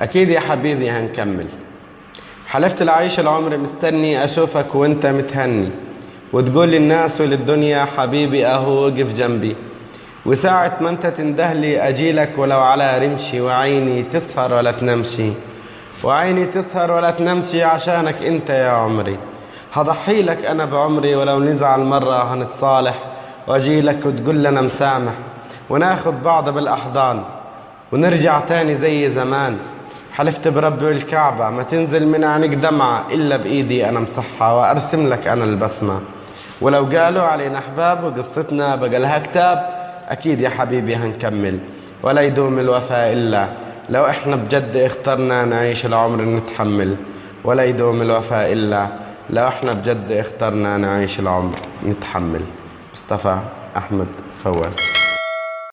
أكيد يا حبيبي هنكمل. حلفت العيش العمر مستني أشوفك وأنت متهني. وتقول للناس وللدنيا حبيبي أهو وقف جنبي. وساعة ما أنت تندهلي أجيلك ولو على رمشي وعيني تسهر ولا تنمشي. وعيني تسهر ولا تنمشي عشانك أنت يا عمري. هضحي لك أنا بعمري ولو نزعل مرة هنتصالح. وأجيلك وتقول لنا مسامح. وناخد بعض بالأحضان. ونرجع تاني زي زمان. حلفت برب الكعبة ما تنزل من عينك دمعة إلا بإيدي أنا مصحة وأرسم لك أنا البسمة. ولو قالوا علينا أحباب وقصتنا بقى لها كتاب أكيد يا حبيبي هنكمل. ولا يدوم الوفاء إلا لو إحنا بجد اخترنا نعيش العمر نتحمل. ولا يدوم الوفاء إلا لو إحنا بجد اخترنا نعيش العمر نتحمل. مصطفى أحمد فواز